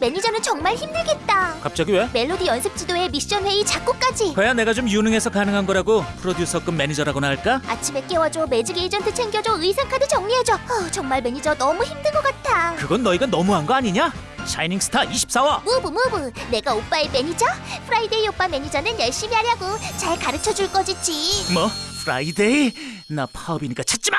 매니저는 정말 힘들겠다. 갑자기 왜? 멜로디 연습 지도에 미션 회의 작곡까지. 그야 내가 좀 유능해서 가능한 거라고 프로듀서급 매니저라고나 할까? 아침에 깨워줘, magic agent 챙겨줘, 의상 카드 정리해줘. 어, 정말 매니저 너무 힘든 것 같아. 그건 너희가 너무한 거 아니냐? Shining Star 24화 move move, 내가 오빠의 매니저? Friday 오빠 매니저는 열심히 하려고 잘 가르쳐 줄 거지 지. 뭐? Friday? 나 파업이니까 찾지 마!